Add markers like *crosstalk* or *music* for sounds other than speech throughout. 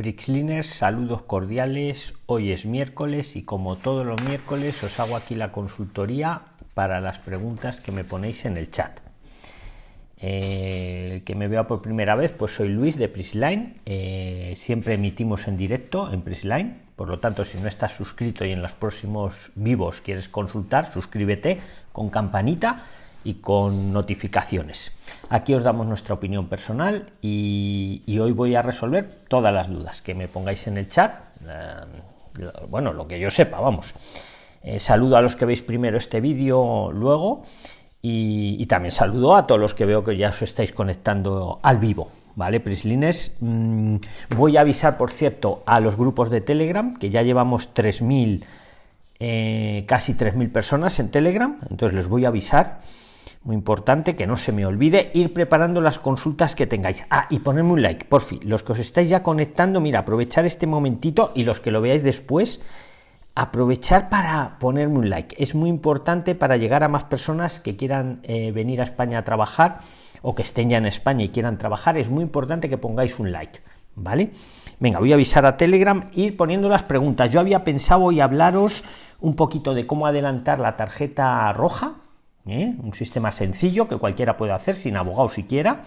Prixliners, saludos cordiales. Hoy es miércoles y como todos los miércoles os hago aquí la consultoría para las preguntas que me ponéis en el chat. Eh, el que me vea por primera vez, pues soy Luis de Prisline. Eh, siempre emitimos en directo en Prisline. Por lo tanto, si no estás suscrito y en los próximos vivos quieres consultar, suscríbete con campanita y con notificaciones. Aquí os damos nuestra opinión personal y, hoy voy a resolver todas las dudas que me pongáis en el chat. Eh, bueno, lo que yo sepa, vamos. Eh, saludo a los que veis primero este vídeo luego y, también saludo a todos los que veo que ya os estáis conectando al vivo. ¿Vale, Prislines? Mm, voy a avisar, por cierto, a los grupos de Telegram, que ya llevamos 3.000, eh, casi 3.000 personas en Telegram, entonces les voy a avisar muy importante que no se me olvide ir preparando las consultas que tengáis. Ah y ponerme un like por fin. Los que os estáis ya conectando mira aprovechar este momentito y los que lo veáis después aprovechar para ponerme un like. Es muy importante para llegar a más personas que quieran eh, venir a España a trabajar o que estén ya en España y quieran trabajar. Es muy importante que pongáis un like vale venga voy a avisar a telegram ir poniendo las preguntas. Yo había pensado hoy hablaros un poquito de cómo adelantar la tarjeta roja ¿eh? un sistema sencillo que cualquiera puede hacer sin abogado siquiera.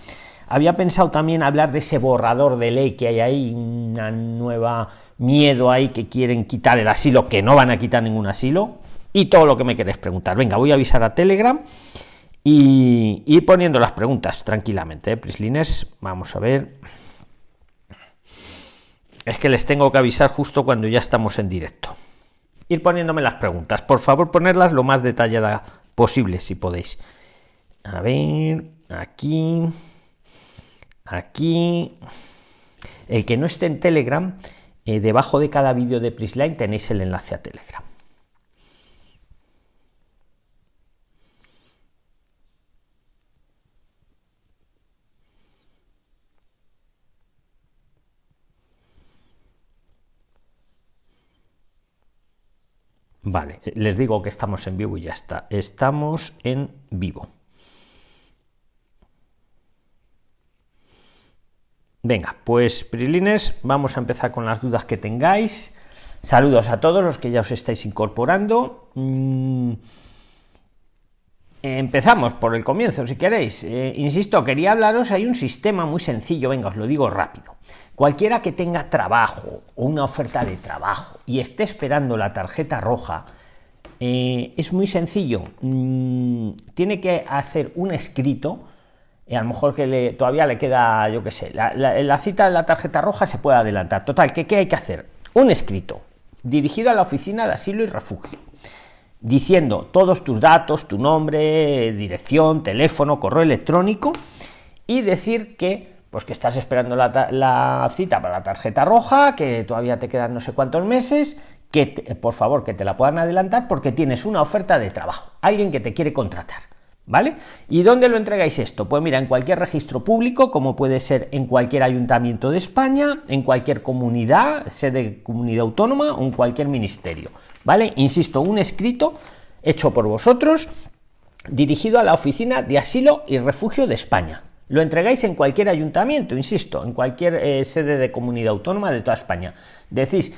Había pensado también hablar de ese borrador de ley que hay ahí, una nueva miedo ahí que quieren quitar el asilo, que no van a quitar ningún asilo, y todo lo que me queréis preguntar. Venga, voy a avisar a Telegram y ir poniendo las preguntas tranquilamente. ¿eh? Prislines, vamos a ver. Es que les tengo que avisar justo cuando ya estamos en directo. Ir poniéndome las preguntas. Por favor, ponerlas lo más detallada posible, si podéis. A ver, aquí, aquí. El que no esté en Telegram, eh, debajo de cada vídeo de Prisline tenéis el enlace a Telegram. Vale, les digo que estamos en vivo y ya está. Estamos en vivo. Venga, pues Prilines, vamos a empezar con las dudas que tengáis. Saludos a todos los que ya os estáis incorporando. Mm, empezamos por el comienzo, si queréis. Eh, insisto, quería hablaros, hay un sistema muy sencillo, venga, os lo digo rápido. Cualquiera que tenga trabajo o una oferta de trabajo y esté esperando la tarjeta roja, eh, es muy sencillo. Mm, tiene que hacer un escrito, y a lo mejor que todavía le queda, yo qué sé, la, cita de la tarjeta roja se puede adelantar. Total, ¿qué, ¿qué hay que hacer? Un escrito dirigido a la oficina de asilo y refugio diciendo todos tus datos, tu nombre, dirección, teléfono, correo electrónico y decir que pues que estás esperando la, cita para la tarjeta roja, que todavía te quedan no sé cuántos meses, que por favor que te la puedan adelantar porque tienes una oferta de trabajo, alguien que te quiere contratar. ¿Vale? ¿Y dónde lo entregáis esto? Pues mira, en cualquier registro público, como puede ser en cualquier ayuntamiento de España, en cualquier comunidad, sede comunidad autónoma o en cualquier ministerio. ¿Vale? Insisto, un escrito hecho por vosotros dirigido a la Oficina de Asilo y Refugio de España lo entregáis en cualquier ayuntamiento, insisto, en cualquier eh, sede de comunidad autónoma de toda España. Decís,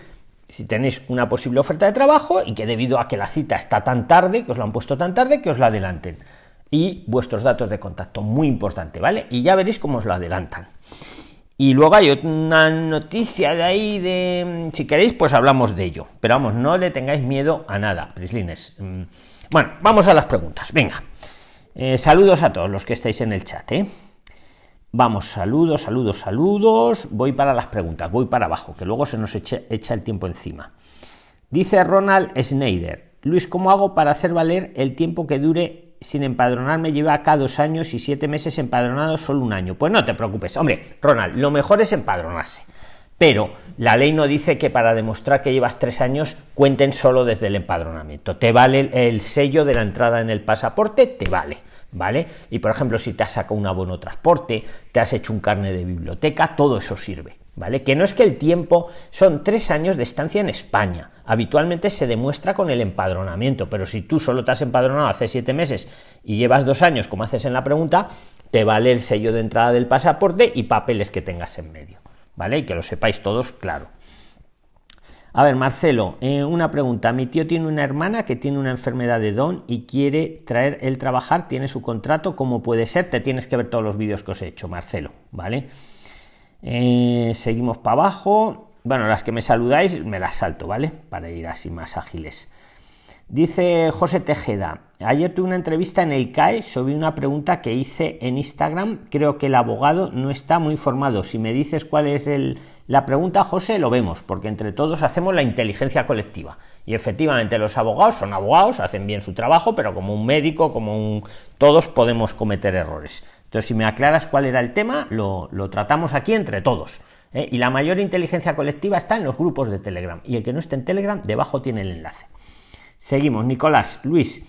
si tenéis una posible oferta de trabajo y que debido a que la cita está tan tarde, que os lo han puesto tan tarde, que os la adelanten. Y vuestros datos de contacto, muy importante, ¿vale? Y ya veréis cómo os lo adelantan. Y luego hay una noticia de ahí de, si queréis, pues hablamos de ello. Pero vamos, no le tengáis miedo a nada, Prislines. Mm, bueno, vamos a las preguntas. Venga. Eh, saludos a todos los que estáis en el chat, ¿eh? Vamos, saludos, saludos, saludos. Voy para las preguntas, voy para abajo, que luego se nos echa, el tiempo encima. Dice Ronald Schneider, Luis, ¿cómo hago para hacer valer el tiempo que dure sin empadronarme? Lleva acá dos años y siete meses empadronado solo un año. Pues no te preocupes, hombre, Ronald, lo mejor es empadronarse. Pero la ley no dice que para demostrar que llevas tres años cuenten solo desde el empadronamiento. Te vale el sello de la entrada en el pasaporte, te vale. ¿vale? Y por ejemplo, si te has sacado un abono transporte, te has hecho un carne de biblioteca, todo eso sirve, ¿vale? Que no es que el tiempo son tres años de estancia en España. Habitualmente se demuestra con el empadronamiento, pero si tú solo te has empadronado hace siete meses y llevas dos años, como haces en la pregunta, te vale el sello de entrada del pasaporte y papeles que tengas en medio. Vale y que lo sepáis todos claro a ver, Marcelo, eh, una pregunta. Mi tío tiene una hermana que tiene una enfermedad de Don y quiere traer el trabajar, tiene su contrato, ¿cómo puede ser? Te tienes que ver todos los vídeos que os he hecho, Marcelo, ¿vale? Eh, seguimos para abajo. Bueno, las que me saludáis me las salto, ¿vale? Para ir así más ágiles. Dice José Tejeda, ayer tuve una entrevista en el CAE sobre una pregunta que hice en Instagram. Creo que el abogado no está muy informado. Si me dices cuál es el, la pregunta, José, lo vemos, porque entre todos hacemos la inteligencia colectiva. Y efectivamente los abogados son abogados, hacen bien su trabajo, pero como un médico, como un... todos podemos cometer errores. Entonces, si me aclaras cuál era el tema, lo, tratamos aquí entre todos. ¿eh? Y la mayor inteligencia colectiva está en los grupos de Telegram. Y el que no esté en Telegram, debajo tiene el enlace. Seguimos, Nicolás, Luis.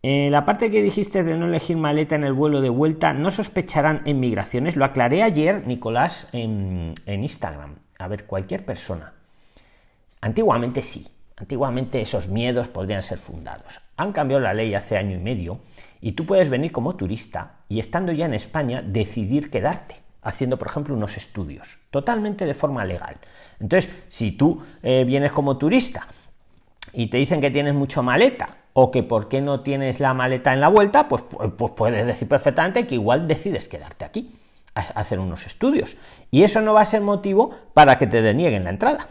Eh, la parte que dijiste de no elegir maleta en el vuelo de vuelta, ¿no sospecharán en migraciones? Lo aclaré ayer, Nicolás, en, Instagram. A ver, cualquier persona. Antiguamente sí, antiguamente esos miedos podrían ser fundados. Han cambiado la ley hace año y medio y tú puedes venir como turista y estando ya en España decidir quedarte haciendo, por ejemplo, unos estudios, totalmente de forma legal. Entonces, si tú eh, vienes como turista y te dicen que tienes mucho maleta o que por qué no tienes la maleta en la vuelta, pues, pues puedes decir perfectamente que igual decides quedarte aquí a hacer unos estudios. Y eso no va a ser motivo para que te denieguen la entrada.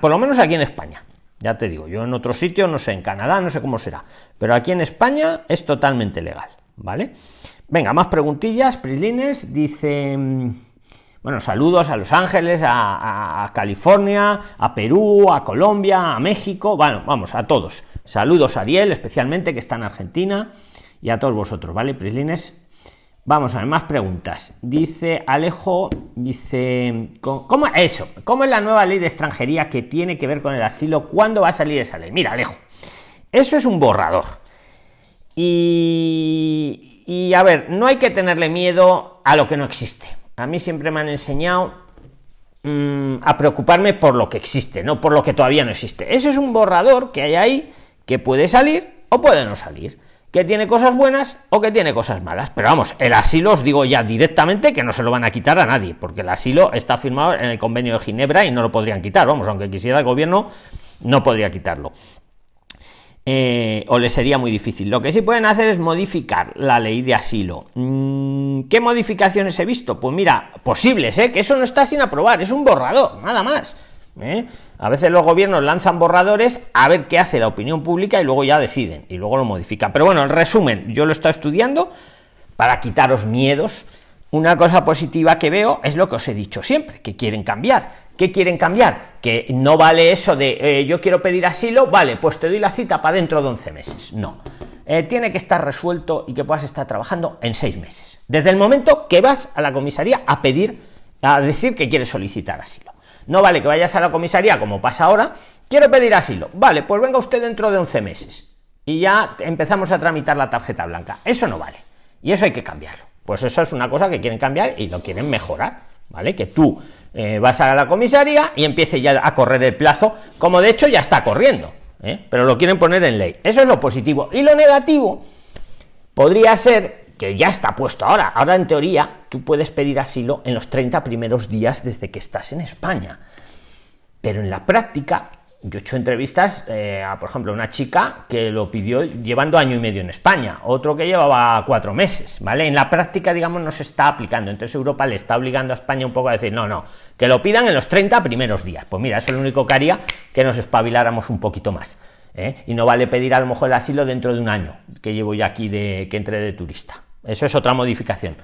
por lo menos aquí en España. Ya te digo, yo en otro sitio, no sé, en Canadá, no sé cómo será. Pero aquí en España es totalmente legal. ¿Vale? Venga, más preguntillas, Prilines. Dice. Bueno, saludos a Los Ángeles, a, California, a Perú, a Colombia, a México, bueno, vamos, a todos. Saludos a Ariel, especialmente, que está en Argentina, y a todos vosotros, ¿vale, Prislines? Vamos a ver, más preguntas. Dice Alejo, dice, ¿cómo eso? ¿Cómo es la nueva ley de extranjería que tiene que ver con el asilo? ¿Cuándo va a salir esa ley? Mira, Alejo, eso es un borrador. Y, y a ver, no hay que tenerle miedo a lo que no existe a mí siempre me han enseñado mm, a preocuparme por lo que existe, no por lo que todavía no existe. Ese es un borrador que hay ahí que puede salir o puede no salir, que tiene cosas buenas o que tiene cosas malas. Pero vamos, el asilo os digo ya directamente que no se lo van a quitar a nadie, porque el asilo está firmado en el convenio de Ginebra y no lo podrían quitar. Vamos, aunque quisiera el gobierno, no podría quitarlo. Eh, o le sería muy difícil. Lo que sí pueden hacer es modificar la ley de asilo. ¿Qué modificaciones he visto? Pues mira, posibles, ¿eh? que eso no está sin aprobar, es un borrador, nada más. ¿eh? A veces los gobiernos lanzan borradores a ver qué hace la opinión pública y luego ya deciden y luego lo modifican. Pero bueno, en resumen, yo lo estoy estudiando para quitaros miedos. Una cosa positiva que veo es lo que os he dicho siempre, que quieren cambiar ¿Qué quieren cambiar? Que no vale eso de eh, yo quiero pedir asilo, vale, pues te doy la cita para dentro de 11 meses. No. Eh, tiene que estar resuelto y que puedas estar trabajando en seis meses. Desde el momento que vas a la comisaría a pedir, a decir que quieres solicitar asilo. No vale que vayas a la comisaría como pasa ahora, quiero pedir asilo. Vale, pues venga usted dentro de 11 meses. Y ya empezamos a tramitar la tarjeta blanca. Eso no vale. Y eso hay que cambiarlo. Pues eso es una cosa que quieren cambiar y lo quieren mejorar. ¿Vale? Que tú eh, vas a la comisaría y empiece ya a correr el plazo, como de hecho ya está corriendo, ¿eh? pero lo quieren poner en ley. Eso es lo positivo. Y lo negativo podría ser que ya está puesto ahora. Ahora, en teoría, tú puedes pedir asilo en los 30 primeros días desde que estás en España. Pero en la práctica, yo he hecho entrevistas eh, a, por ejemplo, una chica que lo pidió llevando año y medio en España, otro que llevaba cuatro meses, ¿vale? En la práctica, digamos, no se está aplicando. Entonces Europa le está obligando a España un poco a decir, no, no, que lo pidan en los 30 primeros días. Pues mira, eso es lo único que haría que nos espabiláramos un poquito más. ¿eh? Y no vale pedir a lo mejor el asilo dentro de un año, que llevo ya aquí de que entre de turista. Eso es otra modificación.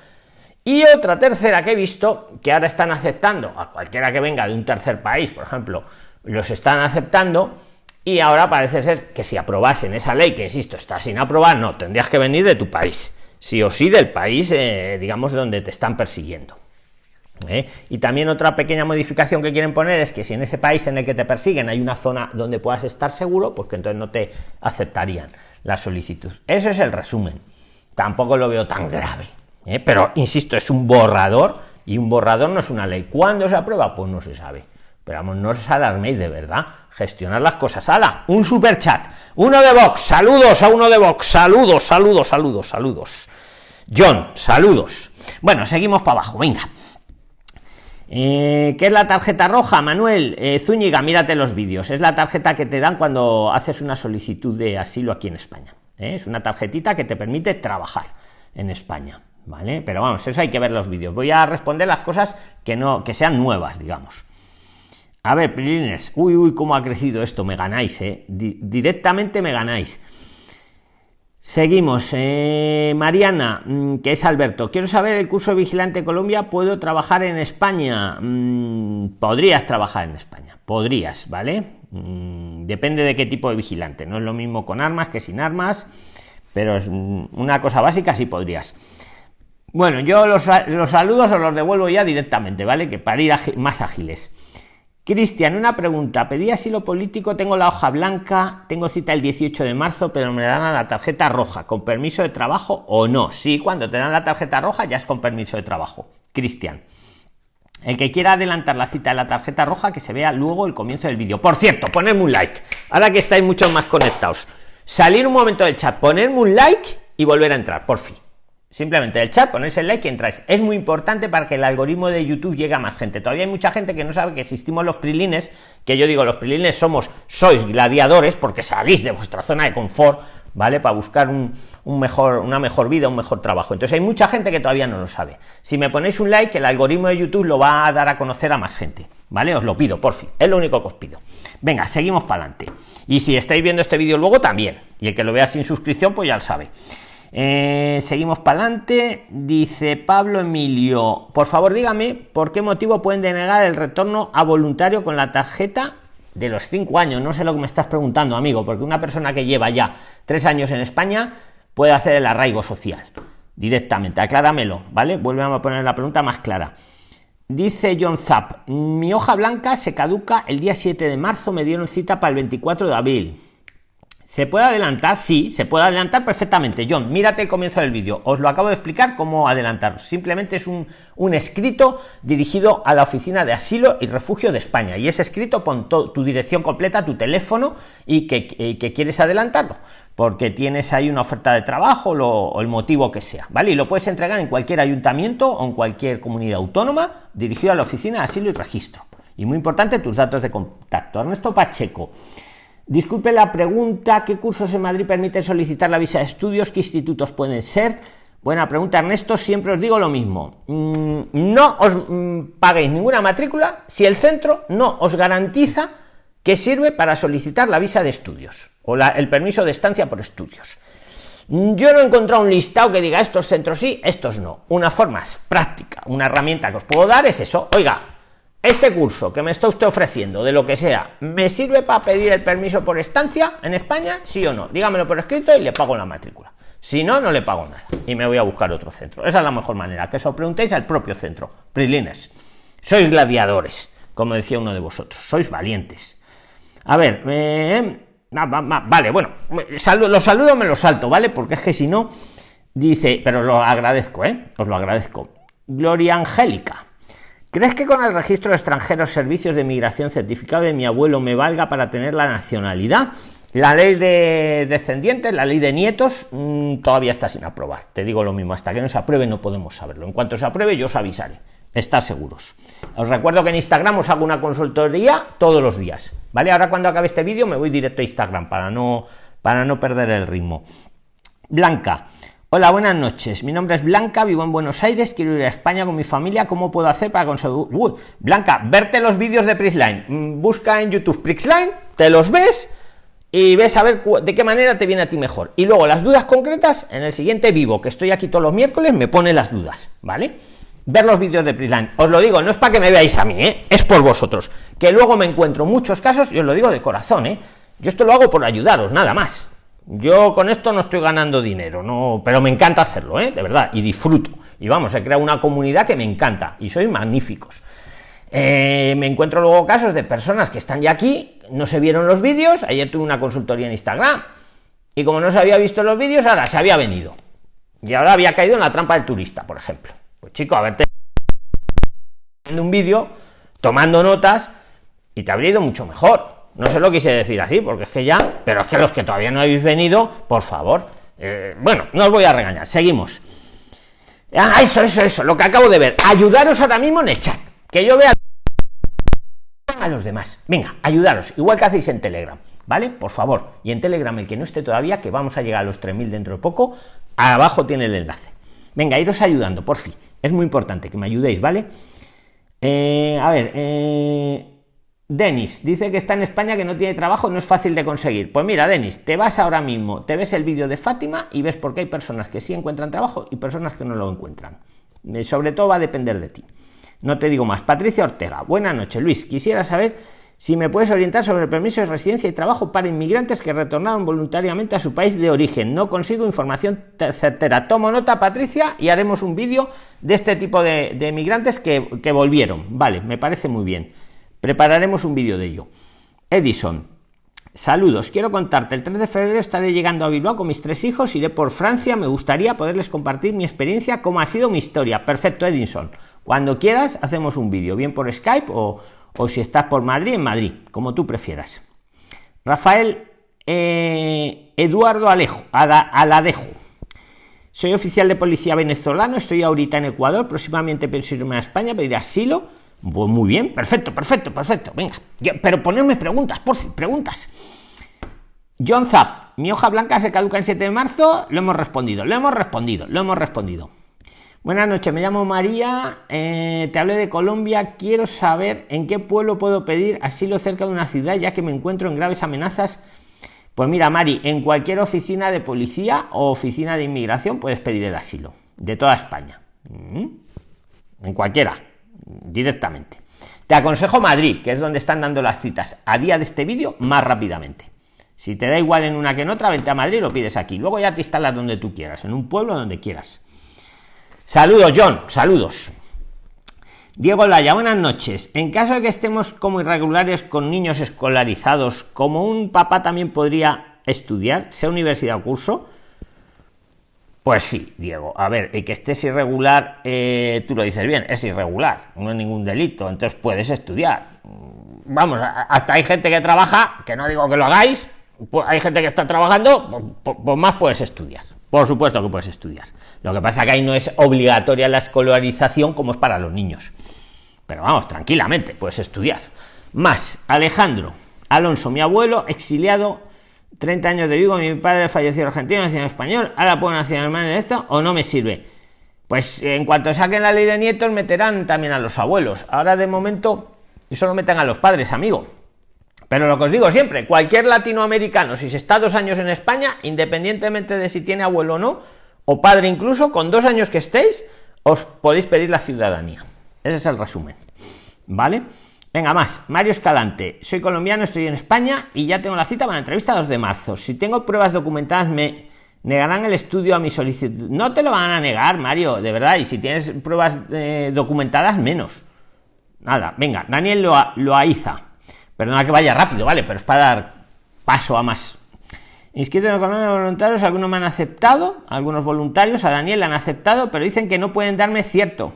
Y otra tercera que he visto, que ahora están aceptando a cualquiera que venga de un tercer país, por ejemplo, los están aceptando y ahora parece ser que si aprobasen esa ley, que insisto, está sin aprobar, no, tendrías que venir de tu país, sí o sí del país, eh, digamos, donde te están persiguiendo. ¿eh? Y también otra pequeña modificación que quieren poner es que si en ese país en el que te persiguen hay una zona donde puedas estar seguro, pues que entonces no te aceptarían la solicitud. Eso es el resumen. Tampoco lo veo tan grave. ¿eh? Pero insisto, es un borrador y un borrador no es una ley. ¿Cuándo se aprueba? Pues no se sabe. Pero vamos, no os alarméis de verdad. Gestionar las cosas. ¡Hala! Un super chat. Uno de Vox. Saludos a uno de Vox. Saludos, saludos, saludos, saludos. John, saludos. Bueno, seguimos para abajo. Venga. Eh, ¿Qué es la tarjeta roja, Manuel? Eh, Zúñiga, mírate los vídeos. Es la tarjeta que te dan cuando haces una solicitud de asilo aquí en España. ¿eh? Es una tarjetita que te permite trabajar en España. ¿Vale? Pero vamos, eso hay que ver los vídeos. Voy a responder las cosas que no, que sean nuevas, digamos. A ver, Prilines, uy, uy, cómo ha crecido esto, me ganáis, ¿eh? directamente me ganáis. Seguimos. Eh, Mariana, mm, que es Alberto. Quiero saber el curso de vigilante Colombia. ¿Puedo trabajar en España? Mm, podrías trabajar en España. Podrías, ¿vale? Mm, depende de qué tipo de vigilante. No es lo mismo con armas que sin armas. Pero es una cosa básica, sí podrías. Bueno, yo los, los saludos os los devuelvo ya directamente, ¿vale? Que para ir más ágiles. Cristian, una pregunta. Pedí asilo político, tengo la hoja blanca, tengo cita el 18 de marzo, pero me dan la tarjeta roja, ¿con permiso de trabajo o no? Sí, cuando te dan la tarjeta roja ya es con permiso de trabajo. Cristian. El que quiera adelantar la cita de la tarjeta roja, que se vea luego el comienzo del vídeo. Por cierto, ponedme un like. Ahora que estáis mucho más conectados. Salir un momento del chat, ponerme un like y volver a entrar, por fin. Simplemente el chat, ponerse el like y entráis. Es muy importante para que el algoritmo de YouTube llegue a más gente. Todavía hay mucha gente que no sabe que existimos los prilines, que yo digo, los prilines somos, sois gladiadores porque salís de vuestra zona de confort, ¿vale? Para buscar un, mejor, una mejor vida, un mejor trabajo. Entonces hay mucha gente que todavía no lo sabe. Si me ponéis un like, el algoritmo de YouTube lo va a dar a conocer a más gente, ¿vale? Os lo pido, por fin. Es lo único que os pido. Venga, seguimos para adelante. Y si estáis viendo este vídeo luego también. Y el que lo vea sin suscripción, pues ya lo sabe. Eh, seguimos para adelante. Dice Pablo Emilio, por favor dígame por qué motivo pueden denegar el retorno a voluntario con la tarjeta de los cinco años. No sé lo que me estás preguntando, amigo, porque una persona que lleva ya tres años en España puede hacer el arraigo social directamente. Acláramelo, ¿vale? Vuelve a poner la pregunta más clara. Dice John Zapp, mi hoja blanca se caduca el día 7 de marzo, me dieron cita para el 24 de abril. ¿Se puede adelantar? Sí, se puede adelantar perfectamente. John, mírate el comienzo del vídeo. Os lo acabo de explicar cómo adelantar. Simplemente es un, escrito dirigido a la Oficina de Asilo y Refugio de España. Y ese escrito pon tu dirección completa, tu teléfono y que, quieres adelantarlo. Porque tienes ahí una oferta de trabajo o el motivo que sea. ¿Vale? Y lo puedes entregar en cualquier ayuntamiento o en cualquier comunidad autónoma dirigido a la Oficina de Asilo y Registro. Y muy importante, tus datos de contacto. Ernesto Pacheco. Disculpe la pregunta, ¿qué cursos en Madrid permiten solicitar la visa de estudios? ¿Qué institutos pueden ser? Buena pregunta, Ernesto. Siempre os digo lo mismo. Mm, no os mm, paguéis ninguna matrícula si el centro no os garantiza que sirve para solicitar la visa de estudios o el permiso de estancia por estudios. Yo no he encontrado un listado que diga estos centros sí, estos no. Una forma práctica, una herramienta que os puedo dar es eso. Oiga, este curso que me está usted ofreciendo, de lo que sea, ¿me sirve para pedir el permiso por estancia en España? ¿Sí o no? Dígamelo por escrito y le pago la matrícula. Si no, no le pago nada y me voy a buscar otro centro. Esa es la mejor manera, que os preguntéis al propio centro. Prilines, sois gladiadores, como decía uno de vosotros, sois valientes. A ver, eh, vale, bueno, los saludos me los salto, ¿vale? Porque es que si no, dice, pero lo agradezco, ¿eh? Os lo agradezco. Gloria Angélica. ¿Crees que con el registro de extranjeros, servicios de migración, certificado de mi abuelo me valga para tener la nacionalidad? La ley de descendientes, la ley de nietos, mm, todavía está sin aprobar. Te digo lo mismo, hasta que no se apruebe no podemos saberlo. En cuanto se apruebe, yo os avisaré. Estar seguros. Os recuerdo que en Instagram os hago una consultoría todos los días. ¿Vale? Ahora cuando acabe este vídeo me voy directo a Instagram para no, para no perder el ritmo. Blanca, Hola, buenas noches. Mi nombre es Blanca, vivo en Buenos Aires, quiero ir a España con mi familia. ¿Cómo puedo hacer para conseguir? Blanca, verte los vídeos de Prisline. Mm, busca en YouTube Prisline, te los ves y ves a ver de qué manera te viene a ti mejor. Y luego las dudas concretas en el siguiente vivo, que estoy aquí todos los miércoles, me pone las dudas, ¿vale? Ver los vídeos de Prisline. Os lo digo, no es para que me veáis a mí, ¿eh? es por vosotros. Que luego me encuentro muchos casos y os lo digo de corazón, ¿eh? Yo esto lo hago por ayudaros, nada más. Yo con esto no estoy ganando dinero, no, pero me encanta hacerlo, ¿eh? de verdad, y disfruto. Y vamos, he creado una comunidad que me encanta y soy magníficos. Eh, me encuentro luego casos de personas que están ya aquí, no se vieron los vídeos, ayer tuve una consultoría en Instagram y como no se había visto los vídeos, ahora se había venido. Y ahora había caído en la trampa del turista, por ejemplo. Pues chico, a verte en un vídeo, tomando notas y te habría ido mucho mejor no se lo quise decir así, porque es que ya, pero es que los que todavía no habéis venido, por favor. Eh, bueno, no os voy a regañar, seguimos. Ah, eso, eso, eso, lo que acabo de ver. Ayudaros ahora mismo en el chat. Que yo vea a los demás. Venga, ayudaros, igual que hacéis en Telegram, ¿vale? Por favor. Y en Telegram, el que no esté todavía, que vamos a llegar a los 3.000 dentro de poco, abajo tiene el enlace. Venga, iros ayudando, por fin. Es muy importante que me ayudéis, ¿vale? Eh, a ver, eh, Denis dice que está en España, que no tiene trabajo, no es fácil de conseguir. Pues mira, Denis, te vas ahora mismo, te ves el vídeo de Fátima y ves por qué hay personas que sí encuentran trabajo y personas que no lo encuentran. Eh, sobre todo va a depender de ti. No te digo más. Patricia Ortega, buena noche. Luis, quisiera saber si me puedes orientar sobre el permiso de residencia y trabajo para inmigrantes que retornaron voluntariamente a su país de origen. No consigo información certera. Tomo nota, Patricia, y haremos un vídeo de este tipo de, de migrantes que, que volvieron. Vale, me parece muy bien. Prepararemos un vídeo de ello. Edison, saludos. Quiero contarte, el 3 de febrero estaré llegando a Bilbao con mis tres hijos, iré por Francia, me gustaría poderles compartir mi experiencia, cómo ha sido mi historia. Perfecto, Edison. Cuando quieras, hacemos un vídeo, bien por Skype o, o, si estás por Madrid, en Madrid, como tú prefieras. Rafael eh, Eduardo Alejo, Aladejo. Soy oficial de policía venezolano, estoy ahorita en Ecuador, próximamente pienso irme a España, pedir asilo pues muy bien, perfecto, perfecto, perfecto. Venga, pero ponerme preguntas, por fin, preguntas. John Zap, mi hoja blanca se caduca el 7 de marzo. Lo hemos respondido, lo hemos respondido, lo hemos respondido. Buenas noches, me llamo María, eh, te hablé de Colombia. Quiero saber en qué pueblo puedo pedir asilo cerca de una ciudad, ya que me encuentro en graves amenazas. Pues mira, Mari, en cualquier oficina de policía o oficina de inmigración puedes pedir el asilo, de toda España. Mm, en cualquiera directamente. Te aconsejo Madrid, que es donde están dando las citas a día de este vídeo más rápidamente. Si te da igual en una que en otra, vente a Madrid y lo pides aquí. Luego ya te instalas donde tú quieras, en un pueblo donde quieras. Saludos, John. Saludos. Diego Laya, buenas noches. En caso de que estemos como irregulares con niños escolarizados, como un papá también podría estudiar, sea universidad o curso, pues sí, Diego. A ver, y que estés irregular, eh, tú lo dices bien, es irregular, no es ningún delito, entonces puedes estudiar. Vamos, hasta hay gente que trabaja, que no digo que lo hagáis, pues hay gente que está trabajando, pues, pues, más puedes estudiar. Por supuesto que puedes estudiar. Lo que pasa que ahí no es obligatoria la escolarización como es para los niños. Pero vamos, tranquilamente, puedes estudiar. Más, Alejandro Alonso, mi abuelo exiliado 30 años de Vigo, mi padre falleció argentino, nació español, ahora puedo nacional de esto o no me sirve. Pues en cuanto saquen la ley de nietos, meterán también a los abuelos. Ahora de momento, solo meten a los padres, amigo. Pero lo que os digo siempre, cualquier latinoamericano, si se está dos años en España, independientemente de si tiene abuelo o no, o padre incluso, con dos años que estéis, os podéis pedir la ciudadanía. Ese es el resumen. ¿Vale? Venga, más. Mario Escalante. Soy colombiano, estoy en España y ya tengo la cita para la entrevista 2 de marzo. Si tengo pruebas documentadas, me negarán el estudio a mi solicitud. No te lo van a negar, Mario, de verdad. Y si tienes pruebas eh, documentadas, menos. Nada, venga. Daniel lo Loaiza. Perdona que vaya rápido, ¿vale? Pero es para dar paso a más. Inscrito en el de voluntarios, algunos me han aceptado, algunos voluntarios a Daniel le han aceptado, pero dicen que no pueden darme cierto.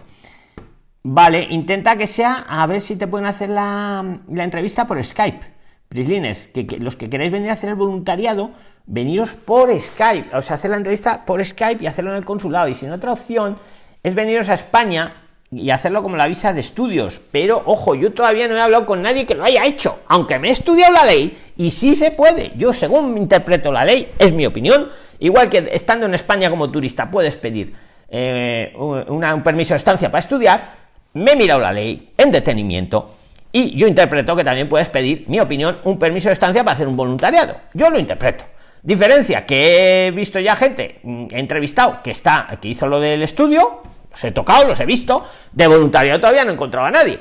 Vale, intenta que sea, a ver si te pueden hacer la, entrevista por Skype. Prislines, que, los que queréis venir a hacer el voluntariado, veniros por Skype, o sea, hacer la entrevista por Skype y hacerlo en el consulado. Y sin otra opción es veniros a España y hacerlo como la visa de estudios. Pero ojo, yo todavía no he hablado con nadie que lo haya hecho, aunque me he estudiado la ley y sí se puede. Yo, según interpreto la ley, es mi opinión. Igual que estando en España como turista puedes pedir eh, un permiso de estancia para estudiar, me he mirado la ley en detenimiento y yo interpreto que también puedes pedir, mi opinión, un permiso de estancia para hacer un voluntariado. Yo lo interpreto. Diferencia que he visto ya gente, mm, he entrevistado, que está, que hizo lo del estudio, los he tocado, los he visto, de voluntariado todavía no encontraba a nadie.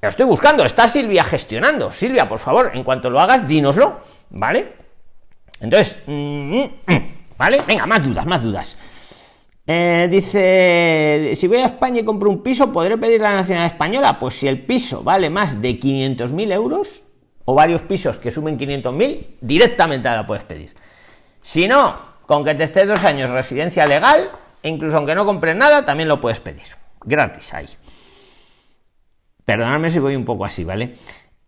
Lo estoy buscando, está Silvia gestionando. Silvia, por favor, en cuanto lo hagas, dínoslo, ¿vale? Entonces, mm, mm, ¿vale? Venga, más dudas, más dudas. Eh, dice, si voy a España y compro un piso, ¿podré pedir la nacionalidad española? Pues si el piso vale más de 500.000 euros, o varios pisos que sumen 500.000, directamente la puedes pedir. Si no, con que te estés dos años residencia legal, e incluso aunque no compres nada, también lo puedes pedir. Gratis ahí. Perdonadme si voy un poco así, ¿vale?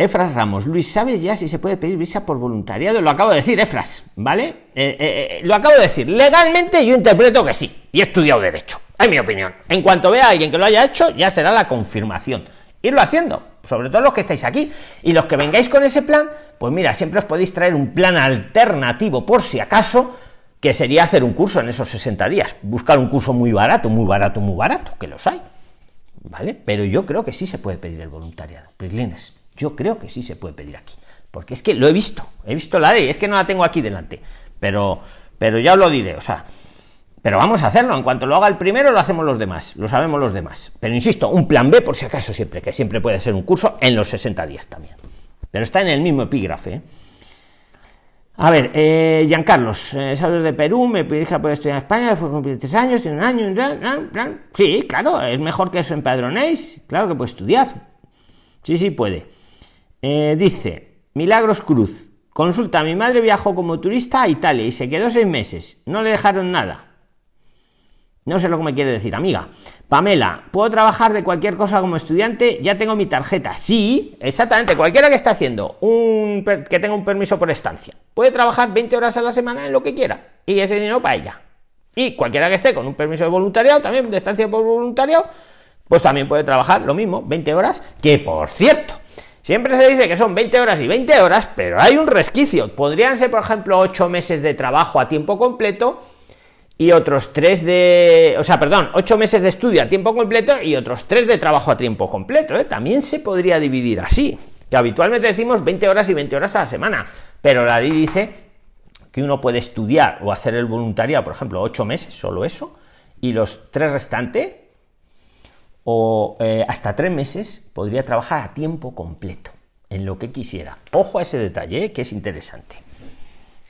Efras Ramos, Luis, ¿sabes ya si se puede pedir visa por voluntariado? Lo acabo de decir, Efras, ¿vale? Eh, eh, eh, lo acabo de decir. Legalmente yo interpreto que sí, y he estudiado Derecho, es mi opinión. En cuanto vea a alguien que lo haya hecho, ya será la confirmación. irlo haciendo, sobre todo los que estáis aquí. Y los que vengáis con ese plan, pues mira, siempre os podéis traer un plan alternativo por si acaso, que sería hacer un curso en esos 60 días, buscar un curso muy barato, muy barato, muy barato, que los hay. ¿Vale? Pero yo creo que sí se puede pedir el voluntariado, Prislines. Yo creo que sí se puede pedir aquí. Porque es que lo he visto, he visto la ley, es que no la tengo aquí delante. Pero, pero ya os lo diré, o sea, pero vamos a hacerlo. En cuanto lo haga el primero, lo hacemos los demás. Lo sabemos los demás. Pero insisto, un plan B por si acaso siempre, que siempre puede ser un curso en los 60 días también. Pero está en el mismo epígrafe. ¿eh? A ver, eh, Giancarlos, eh, sabes de Perú, me hija puede estudiar en España, después cumplir tres años, tiene un año, plan, plan. sí, claro, es mejor que eso empadronéis, claro que puede estudiar. Sí, sí puede. Eh, dice, Milagros Cruz, consulta, mi madre viajó como turista a Italia y se quedó seis meses, no le dejaron nada. No sé lo que me quiere decir, amiga. Pamela, ¿puedo trabajar de cualquier cosa como estudiante? Ya tengo mi tarjeta. Sí, exactamente. Cualquiera que esté haciendo un que tenga un permiso por estancia puede trabajar 20 horas a la semana en lo que quiera y ese dinero para ella. Y cualquiera que esté con un permiso de voluntariado, también de estancia por voluntariado, pues también puede trabajar lo mismo, 20 horas, que por cierto, siempre se dice que son 20 horas y 20 horas, pero hay un resquicio. Podrían ser, por ejemplo, 8 meses de trabajo a tiempo completo y otros tres de, o sea, perdón, ocho meses de estudio a tiempo completo y otros tres de trabajo a tiempo completo. ¿eh? También se podría dividir así, que habitualmente decimos 20 horas y 20 horas a la semana, pero la ley dice que uno puede estudiar o hacer el voluntariado, por ejemplo, ocho meses, solo eso, y los tres restantes, o eh, hasta tres meses, podría trabajar a tiempo completo, en lo que quisiera. Ojo a ese detalle, ¿eh? que es interesante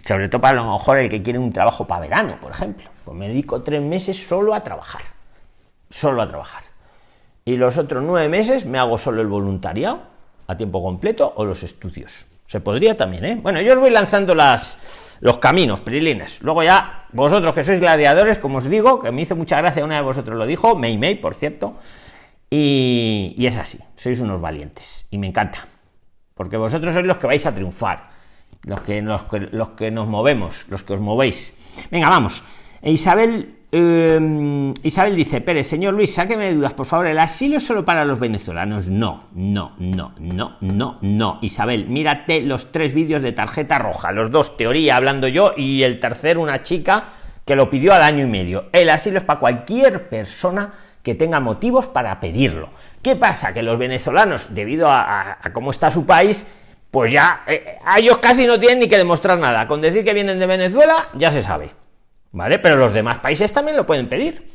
sobre todo para a lo mejor el que quiere un trabajo para verano, por ejemplo. Pues me dedico tres meses solo a trabajar, solo a trabajar. Y los otros nueve meses me hago solo el voluntariado a tiempo completo o los estudios. Se podría también, ¿eh? Bueno, yo os voy lanzando las, los caminos, prilines. Luego ya, vosotros que sois gladiadores, como os digo, que me hizo mucha gracia, una de vosotros lo dijo, Mei Mei, por cierto, y, y es así, sois unos valientes, y me encanta, porque vosotros sois los que vais a triunfar los que, los, los que nos movemos, los que os movéis. Venga, vamos. Isabel, eh, Isabel dice, Pérez, señor Luis, sáqueme de dudas, por favor, ¿el asilo es solo para los venezolanos? No, no, no, no, no, no. Isabel, mírate los tres vídeos de tarjeta roja, los dos, teoría, hablando yo, y el tercero, una chica que lo pidió al año y medio. El asilo es para cualquier persona que tenga motivos para pedirlo. ¿Qué pasa? Que los venezolanos, debido a cómo está su país, pues ya eh, a ellos casi no tienen ni que demostrar nada. Con decir que vienen de Venezuela ya se sabe. ¿Vale? Pero los demás países también lo pueden pedir.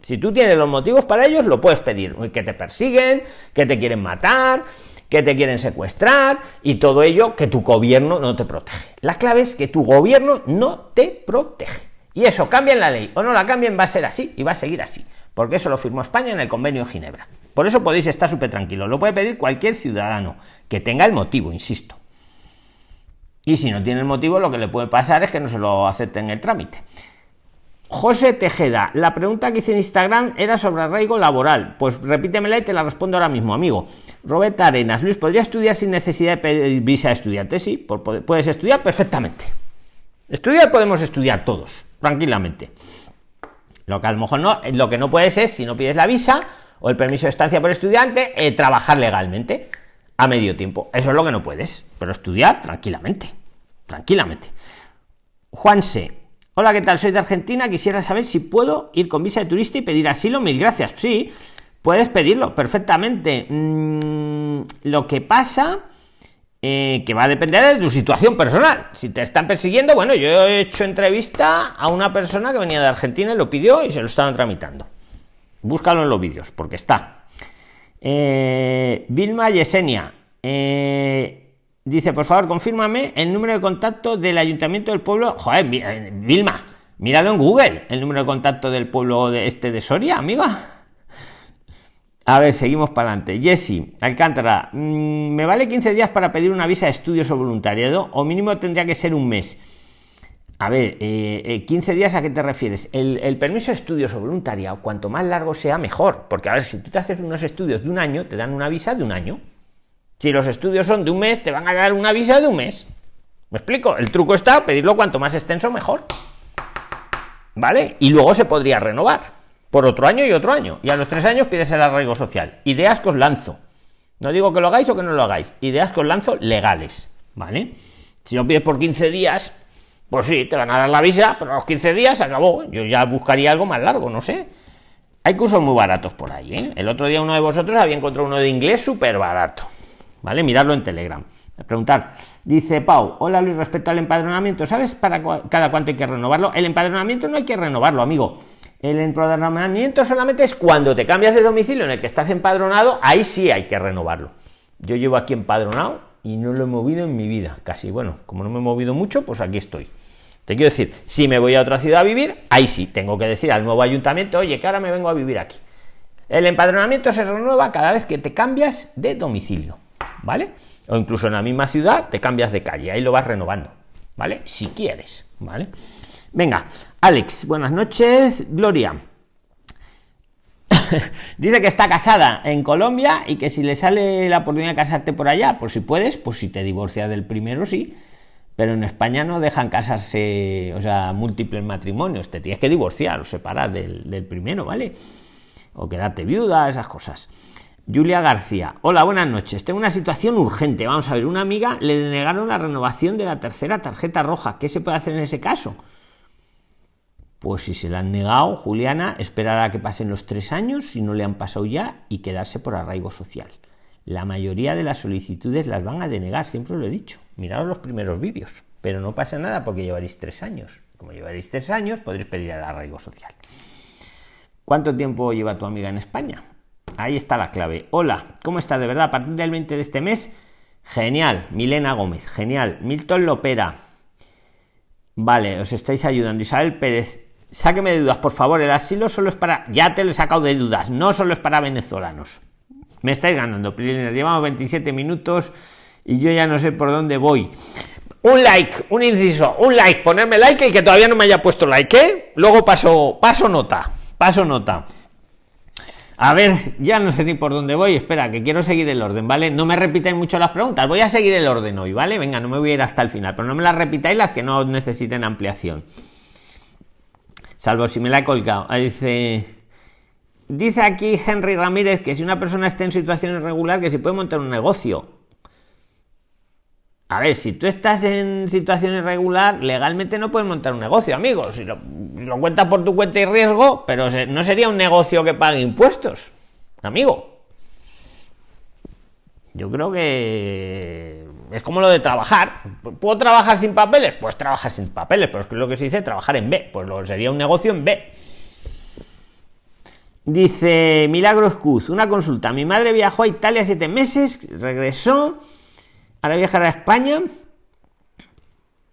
Si tú tienes los motivos para ellos, lo puedes pedir. Que te persiguen, que te quieren matar, que te quieren secuestrar y todo ello que tu gobierno no te protege. La clave es que tu gobierno no te protege. Y eso cambia en la ley o no la cambien, va a ser así y va a seguir así. Porque eso lo firmó España en el convenio de Ginebra. Por eso podéis estar súper tranquilos. Lo puede pedir cualquier ciudadano que tenga el motivo, insisto. Y si no tiene el motivo, lo que le puede pasar es que no se lo acepten el trámite. José Tejeda, la pregunta que hice en Instagram era sobre arraigo laboral. Pues repítemela y te la respondo ahora mismo, amigo. Roberta Arenas, Luis, ¿podría estudiar sin necesidad de pedir visa de estudiante? Sí, puedes estudiar perfectamente. Estudiar podemos estudiar todos, tranquilamente. Lo que a lo mejor no, lo que no puedes es, si no pides la visa, o el permiso de estancia por estudiante, eh, trabajar legalmente a medio tiempo. Eso es lo que no puedes, pero estudiar tranquilamente, tranquilamente. Juanse, hola, ¿qué tal? Soy de Argentina, quisiera saber si puedo ir con visa de turista y pedir asilo, mil gracias. Sí, puedes pedirlo perfectamente. Mm, lo que pasa... Eh, que va a depender de tu situación personal. Si te están persiguiendo, bueno, yo he hecho entrevista a una persona que venía de Argentina y lo pidió y se lo estaban tramitando. Búscalo en los vídeos, porque está. Eh, Vilma Yesenia eh, dice: Por favor, confírmame el número de contacto del ayuntamiento del pueblo. Joder, eh, Vilma, míralo en Google, el número de contacto del pueblo de este de Soria, amiga. A ver, seguimos para adelante. Jesse, Alcántara, mm, ¿me vale 15 días para pedir una visa de estudios o voluntariado? O mínimo tendría que ser un mes. A ver, 15 eh, eh, días a qué te refieres? El, permiso de estudios o voluntariado, cuanto más largo sea, mejor. Porque a ver, si tú te haces unos estudios de un año, te dan una visa de un año. Si los estudios son de un mes, te van a dar una visa de un mes. ¿Me explico? El truco está pedirlo cuanto más extenso, mejor. ¿Vale? Y luego se podría renovar por otro año y otro año. Y a los tres años pides el arraigo social. Ideas que os lanzo. No digo que lo hagáis o que no lo hagáis. Ideas que os lanzo legales, ¿vale? Si lo pides por 15 días, pues sí, te van a dar la visa, pero a los 15 días se acabó. Yo ya buscaría algo más largo, no sé. Hay cursos muy baratos por ahí, ¿eh? El otro día uno de vosotros había encontrado uno de inglés súper barato, ¿vale? Miradlo en Telegram. Preguntar. Dice Pau, hola Luis, respecto al empadronamiento, ¿sabes para cada cuánto hay que renovarlo? El empadronamiento no hay que renovarlo, amigo. El empadronamiento solamente es cuando te cambias de domicilio en el que estás empadronado, ahí sí hay que renovarlo. Yo llevo aquí empadronado y no lo he movido en mi vida, casi. Bueno, como no me he movido mucho, pues aquí estoy. Te quiero decir, si me voy a otra ciudad a vivir, ahí sí, tengo que decir al nuevo ayuntamiento, oye, que ahora me vengo a vivir aquí. El empadronamiento se renueva cada vez que te cambias de domicilio, ¿vale? O incluso en la misma ciudad te cambias de calle, ahí lo vas renovando, ¿vale? Si quieres, ¿vale? Venga, Alex, buenas noches. Gloria. *laughs* Dice que está casada en Colombia y que si le sale la oportunidad de casarte por allá, pues si puedes, pues si te divorcias del primero, sí. Pero en España no dejan casarse, o sea, múltiples matrimonios. Te tienes que divorciar o separar del, del primero, ¿vale? O quedarte viuda, esas cosas. Julia García. Hola, buenas noches. Tengo una situación urgente. Vamos a ver, una amiga le denegaron la renovación de la tercera tarjeta roja. ¿Qué se puede hacer en ese caso? Pues si se la han negado, Juliana, esperar a que pasen los tres años, si no le han pasado ya, y quedarse por arraigo social. La mayoría de las solicitudes las van a denegar, siempre lo he dicho. Miraros los primeros vídeos, pero no pasa nada porque llevaréis tres años. Como llevaréis tres años, podréis pedir el arraigo social. ¿Cuánto tiempo lleva tu amiga en España? Ahí está la clave. Hola, ¿cómo está? De verdad, a partir del 20 de este mes, genial. Milena Gómez, genial. Milton Lopera. Vale, os estáis ayudando. Isabel Pérez, sáqueme de dudas, por favor. El asilo solo es para. Ya te lo he sacado de dudas, no solo es para venezolanos. Me estáis ganando, Llevamos 27 minutos y yo ya no sé por dónde voy. Un like, un inciso, un like, ponerme like el que todavía no me haya puesto like, ¿eh? Luego paso, paso nota, paso nota. A ver, ya no sé ni por dónde voy. Espera, que quiero seguir el orden, ¿vale? No me repitáis mucho las preguntas. Voy a seguir el orden hoy, ¿vale? Venga, no me voy a ir hasta el final, pero no me las repitáis las que no necesiten ampliación. Salvo si me la he colgado. Dice. Dice aquí Henry Ramírez que si una persona está en situación irregular, que se puede montar un negocio. A ver, si tú estás en situación irregular, legalmente no puedes montar un negocio, amigos. Si lo, lo cuentas por tu cuenta y riesgo, pero no sería un negocio que pague impuestos, amigo. Yo creo que es como lo de trabajar. ¿Puedo trabajar sin papeles? Pues trabajar sin papeles, pero es que lo que se dice trabajar en B. Pues lo sería un negocio en B. Dice Milagros Cuz, una consulta. Mi madre viajó a Italia siete meses, regresó, ahora viajará a España.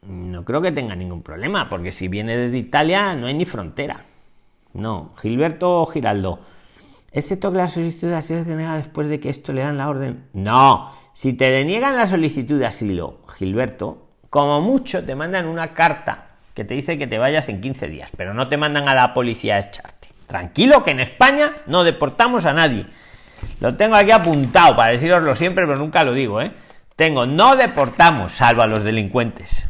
No creo que tenga ningún problema, porque si viene desde Italia no hay ni frontera. No, Gilberto Giraldo. Excepto que la solicitud se denega después de que esto le dan la orden. No, si te deniegan la solicitud de asilo, Gilberto, como mucho te mandan una carta que te dice que te vayas en 15 días, pero no te mandan a la policía a echarte. Tranquilo que en España no deportamos a nadie. Lo tengo aquí apuntado para deciroslo siempre, pero nunca lo digo, ¿eh? Tengo, no deportamos, salvo a los delincuentes.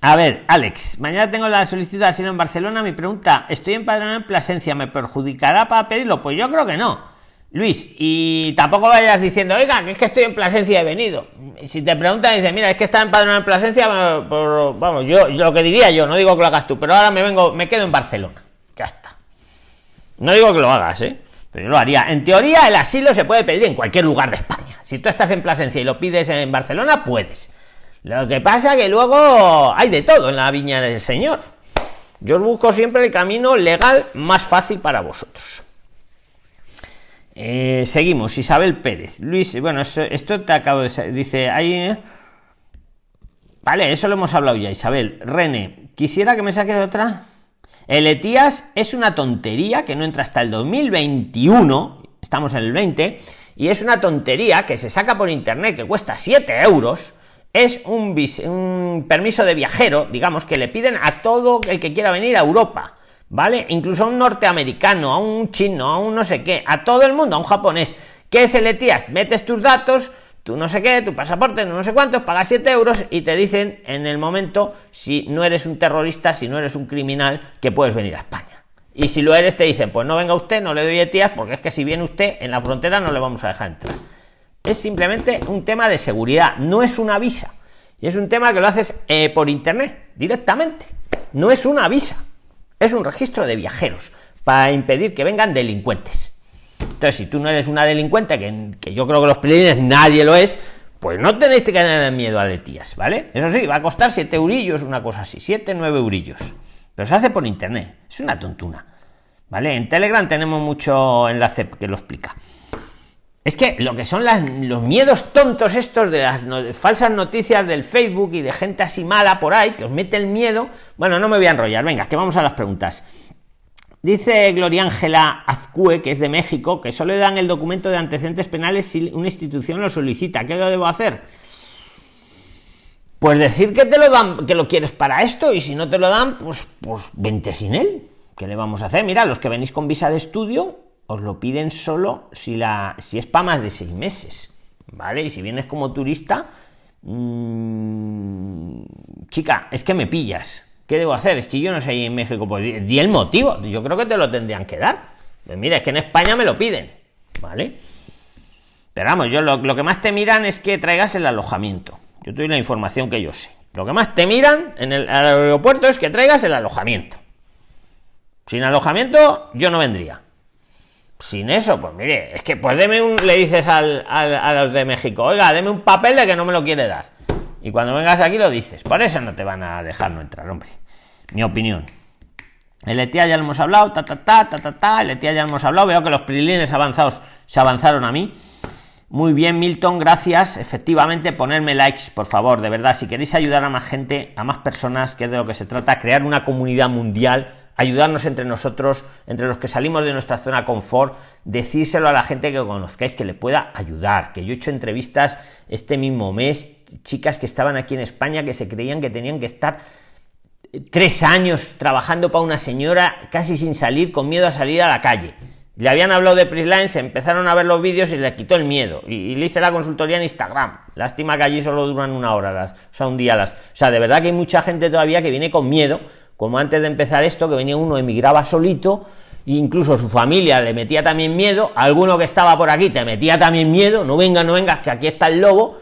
A ver, Alex, mañana tengo la solicitud de asilo en Barcelona. Mi pregunta, estoy empadronado en Plasencia, ¿me perjudicará para pedirlo? Pues yo creo que no. Luis, y tampoco vayas diciendo, oiga, que es que estoy en Plasencia y he venido. Si te preguntan, dice, mira, es que está empadronado en Plasencia, vamos, yo, lo que diría yo, no digo que lo hagas tú, pero ahora me vengo, me quedo en Barcelona. Ya está. No digo que lo hagas, ¿eh? Pero yo lo haría. En teoría, el asilo se puede pedir en cualquier lugar de España. Si tú estás en Plasencia y lo pides en Barcelona, puedes. Lo que pasa que luego hay de todo en la viña del Señor. Yo os busco siempre el camino legal más fácil para vosotros. Eh, seguimos, Isabel Pérez. Luis, bueno, esto, te acabo de dice ahí. ¿eh? Vale, eso lo hemos hablado ya, Isabel. Rene, quisiera que me saques otra. El ETIAS es una tontería que no entra hasta el 2021. Estamos en el 20. Y es una tontería que se saca por internet que cuesta 7 euros. Es un permiso de viajero, digamos, que le piden a todo el que quiera venir a Europa ¿vale? Incluso a un norteamericano, a un chino, a un no sé qué, a todo el mundo, a un japonés, que se le tías, metes tus datos, tú no sé qué, tu pasaporte, no sé cuántos, pagas 7 euros y te dicen en el momento si no eres un terrorista, si no eres un criminal, que puedes venir a España. Y si lo eres, te dicen, pues no venga usted, no le doy etías, porque es que si viene usted en la frontera no le vamos a dejar entrar. Es simplemente un tema de seguridad, no es una visa. Y es un tema que lo haces eh, por internet, directamente. No es una visa, es un registro de viajeros para impedir que vengan delincuentes. Entonces, si tú no eres una delincuente, que, yo creo que los pelines nadie lo es, pues no tenéis que tener miedo a letías, ¿vale? Eso sí, va a costar 7 eurillos, una cosa así, 7, 9 eurillos. Pero se hace por internet, es una tontuna. ¿Vale? En Telegram tenemos mucho enlace que lo explica. Es que lo que son los miedos tontos estos de las falsas noticias del Facebook y de gente así mala por ahí, que os mete el miedo. Bueno, no me voy a enrollar, venga, que vamos a las preguntas. Dice Gloria Ángela Azcue, que es de México, que solo le dan el documento de antecedentes penales si una institución lo solicita. ¿Qué debo hacer? Pues decir que te lo dan, que lo quieres para esto, y si no te lo dan, pues, pues vente sin él. ¿Qué le vamos a hacer? Mira, los que venís con visa de estudio, os lo piden solo si, la, si es para más de seis meses. ¿Vale? Y si vienes como turista, mmm, chica, es que me pillas ¿Qué debo hacer? Es que yo no ahí en México, pues di el motivo. Yo creo que te lo tendrían que dar. Pues mira, es que en España me lo piden, ¿vale? Pero vamos, yo lo, que más te miran es que traigas el alojamiento. Yo te doy la información que yo sé. Lo que más te miran en el aeropuerto es que traigas el alojamiento. Sin alojamiento, yo no vendría. Sin eso, pues mire, es que pues deme un, le dices al, a los de México, oiga, deme un papel de que no me lo quiere dar. Y cuando vengas aquí lo dices. Por eso no te van a dejar no entrar, hombre. Mi opinión. El ETIA ya lo hemos hablado, ta ta ta ta ta ta, el ETIA ya lo hemos hablado, veo que los prilines avanzados se avanzaron a mí. Muy bien, Milton, gracias. Efectivamente, ponerme likes, por favor, de verdad. Si queréis ayudar a más gente, a más personas, que es de lo que se trata, crear una comunidad mundial, ayudarnos entre nosotros, entre los que salimos de nuestra zona confort, decírselo a la gente que conozcáis que le pueda ayudar. Que yo he hecho entrevistas este mismo mes, chicas que estaban aquí en España que se creían que tenían que estar tres años trabajando para una señora casi sin salir, con miedo a salir a la calle. Le habían hablado de Prisline, se empezaron a ver los vídeos y le quitó el miedo. Y, le hice la consultoría en Instagram. Lástima que allí solo duran una hora, las, o sea, un día las. O sea, de verdad que hay mucha gente todavía que viene con miedo, como antes de empezar esto, que venía uno, emigraba solito, e incluso su familia le metía también miedo, alguno que estaba por aquí te metía también miedo, no vengas, no vengas, que aquí está el lobo,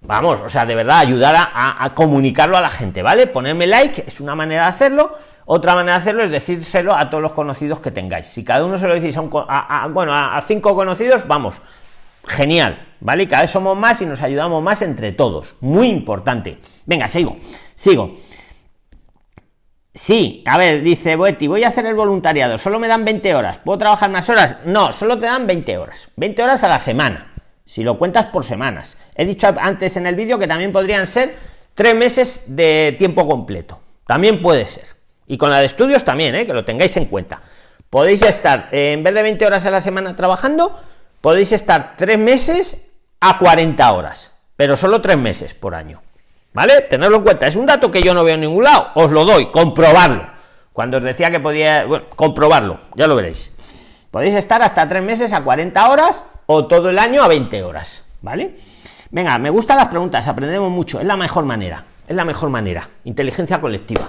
Vamos, o sea, de verdad, ayudar a, comunicarlo a la gente, ¿vale? Ponerme like es una manera de hacerlo. Otra manera de hacerlo es decírselo a todos los conocidos que tengáis. Si cada uno se lo decís a, bueno, a, cinco conocidos, vamos, genial, ¿vale? cada vez somos más y nos ayudamos más entre todos. Muy importante. Venga, sigo, sigo. Sí, a ver, dice Boetti, voy a hacer el voluntariado, solo me dan 20 horas. ¿Puedo trabajar más horas? No, solo te dan 20 horas. 20 horas a la semana si lo cuentas por semanas. He dicho antes en el vídeo que también podrían ser tres meses de tiempo completo. También puede ser. Y con la de estudios también, ¿eh? que lo tengáis en cuenta. Podéis estar, eh, en vez de 20 horas a la semana trabajando, podéis estar tres meses a 40 horas, pero solo tres meses por año. ¿Vale? Tenerlo en cuenta. Es un dato que yo no veo en ningún lado. Os lo doy, comprobarlo. Cuando os decía que podía, bueno, comprobarlo, ya lo veréis. Podéis estar hasta tres meses a 40 horas o todo el año a 20 horas, ¿vale? Venga, me gustan las preguntas, aprendemos mucho, es la mejor manera, es la mejor manera, inteligencia colectiva.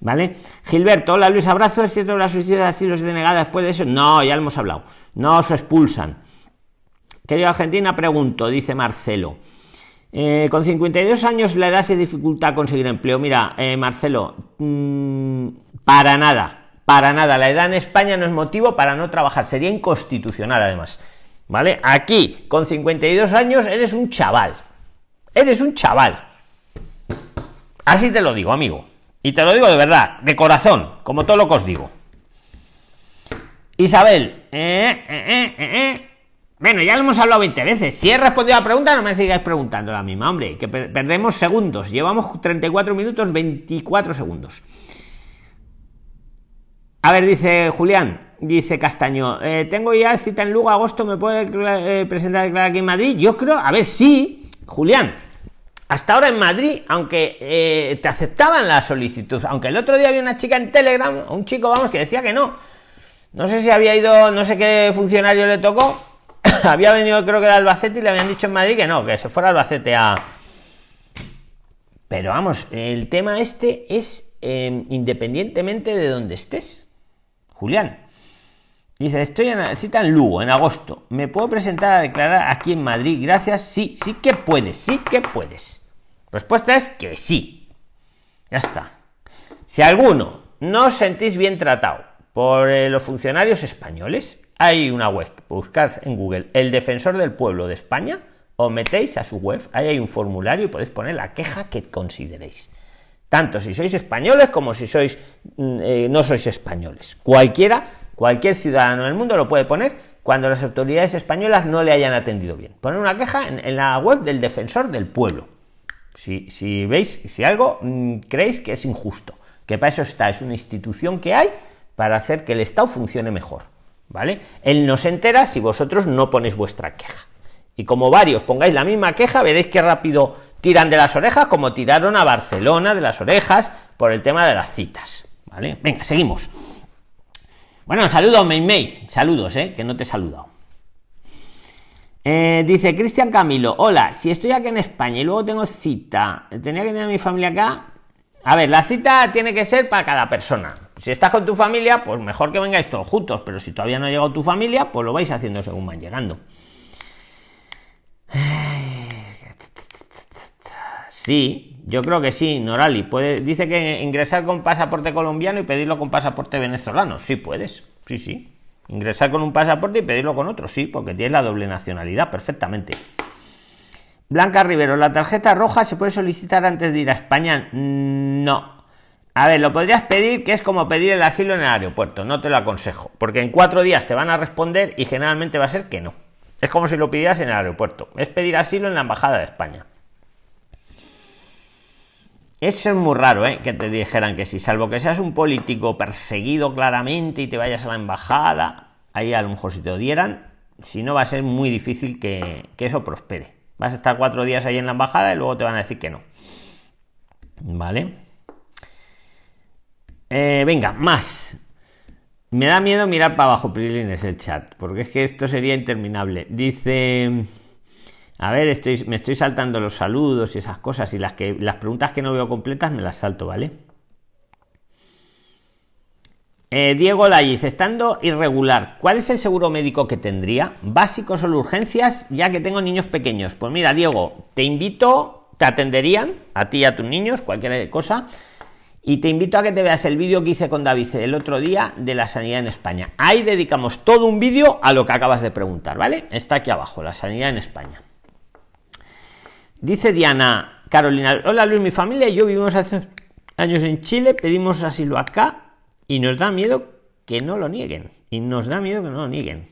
¿Vale? Gilberto, hola Luis, abrazo, es cierto la suicidio de asilos denegada después de eso. No, ya lo hemos hablado. No os expulsan. Querido Argentina, pregunto, dice Marcelo. Eh, con 52 años la edad se dificulta conseguir empleo. Mira, eh, Marcelo, mm, para nada, para nada. La edad en España no es motivo para no trabajar. Sería inconstitucional, además. ¿Vale? Aquí, con 52 años, eres un chaval. Eres un chaval. Así te lo digo, amigo. Y te lo digo de verdad, de corazón, como todo lo que os digo. Isabel, eh, eh, eh, bueno, ya lo hemos hablado 20 veces. Si he respondido a la pregunta, no me sigáis preguntando la misma, hombre, que perdemos segundos. Llevamos 34 minutos, 24 segundos. A ver, dice Julián, dice Castaño, eh, tengo ya cita en Lugo, agosto, ¿me puede eh, presentar aquí en Madrid? Yo creo, a ver, sí, Julián. Hasta ahora en Madrid, aunque eh, te aceptaban la solicitud, aunque el otro día había una chica en Telegram, un chico, vamos, que decía que no. No sé si había ido, no sé qué funcionario le tocó, *coughs* había venido creo que de Albacete y le habían dicho en Madrid que no, que se fuera Albacete a... Pero vamos, el tema este es independientemente de donde estés. Julián. Dice, estoy en cita en Lugo, en agosto. ¿Me puedo presentar a declarar aquí en Madrid? Gracias. Sí, sí que puedes, sí que puedes. Respuesta es que sí. Ya está. Si alguno no os sentís bien tratado por eh, los funcionarios españoles, hay una web, buscad en Google el defensor del pueblo de España, os metéis a su web, ahí hay un formulario y podéis poner la queja que consideréis. Tanto si sois españoles como si sois mm, eh, no sois españoles. Cualquiera Cualquier ciudadano del mundo lo puede poner cuando las autoridades españolas no le hayan atendido bien. Poner una queja en, la web del defensor del pueblo. Si, veis, si algo mm, creéis que es injusto, que para eso está, es una institución que hay para hacer que el Estado funcione mejor. ¿Vale? Él no se entera si vosotros no ponéis vuestra queja. Y como varios pongáis la misma queja, veréis que rápido tiran de las orejas, como tiraron a Barcelona de las orejas por el tema de las citas. ¿Vale? Venga, seguimos. Bueno, saludos, May. Saludos, eh, que no te he saludado. Eh, dice Cristian Camilo, hola, si estoy aquí en España y luego tengo cita, tenía que tener a mi familia acá. A ver, la cita tiene que ser para cada persona. Si estás con tu familia, pues mejor que vengáis todos juntos, pero si todavía no ha llegado tu familia, pues lo vais haciendo según van llegando. Sí, yo creo que sí, Norali. Dice que ingresar con pasaporte colombiano y pedirlo con pasaporte venezolano. Sí, puedes. Sí, sí. Ingresar con un pasaporte y pedirlo con otro. Sí, porque tienes la doble nacionalidad perfectamente. Blanca Rivero, ¿la tarjeta roja se puede solicitar antes de ir a España? No. A ver, lo podrías pedir, que es como pedir el asilo en el aeropuerto. No te lo aconsejo. Porque en cuatro días te van a responder y generalmente va a ser que no. Es como si lo pidieras en el aeropuerto. Es pedir asilo en la Embajada de España. Eso es muy raro, ¿eh? Que te dijeran que sí, salvo que seas un político perseguido claramente y te vayas a la embajada, ahí a lo mejor si te dieran, si no va a ser muy difícil que, eso prospere. Vas a estar cuatro días ahí en la embajada y luego te van a decir que no. ¿Vale? Eh, venga, más. Me da miedo mirar para abajo, Prilines, el chat, porque es que esto sería interminable. Dice... A ver, estoy, me estoy saltando los saludos y esas cosas y las, que, las preguntas que no veo completas me las salto, ¿vale? Eh, Diego Layiz, estando irregular, ¿cuál es el seguro médico que tendría? ¿Básico solo urgencias, ya que tengo niños pequeños? Pues mira, Diego, te invito, te atenderían a ti y a tus niños, cualquier cosa, y te invito a que te veas el vídeo que hice con David el otro día de la sanidad en España. Ahí dedicamos todo un vídeo a lo que acabas de preguntar, ¿vale? Está aquí abajo, la sanidad en España. Dice Diana Carolina, hola Luis, mi familia y yo vivimos hace años en Chile, pedimos asilo acá y nos da miedo que no lo nieguen. Y nos da miedo que no lo nieguen.